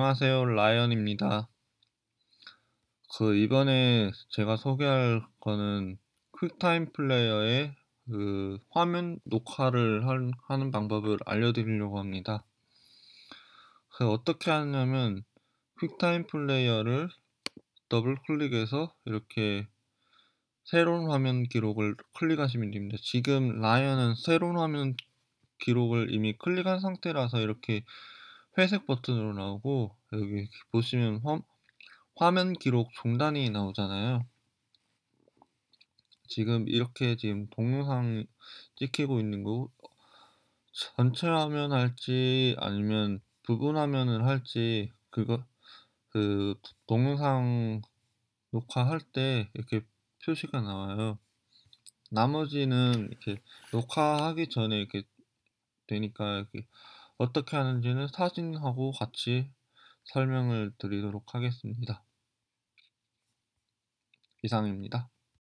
안녕하세요. 라이언입니다. 그 이번에 제가 소개할 거는 QuickTime Player의 그 화면 녹화를 할- 하는 방법을 알려드리려고 합니다. 그 어떻게 하냐면 QuickTime Player를 더블 클릭해서 이렇게 새로운 화면 기록을 클릭하시면 됩니다. 지금 라이언은 새로운 화면 기록을 이미 클릭한 상태라서 이렇게 회색 버튼으로 나오고 여기 보시면 화, 화면 기록 종단이 나오잖아요. 지금 이렇게 지금 동영상 찍히고 있는 거 전체 화면 할지 아니면 부분 화면을 할지 그거 그 동영상 녹화할 때 이렇게 표시가 나와요. 나머지는 이렇게 녹화하기 전에 이렇게 되니까 이렇게 어떻게 하는지는 사진하고 같이 설명을 드리도록 하겠습니다. 이상입니다.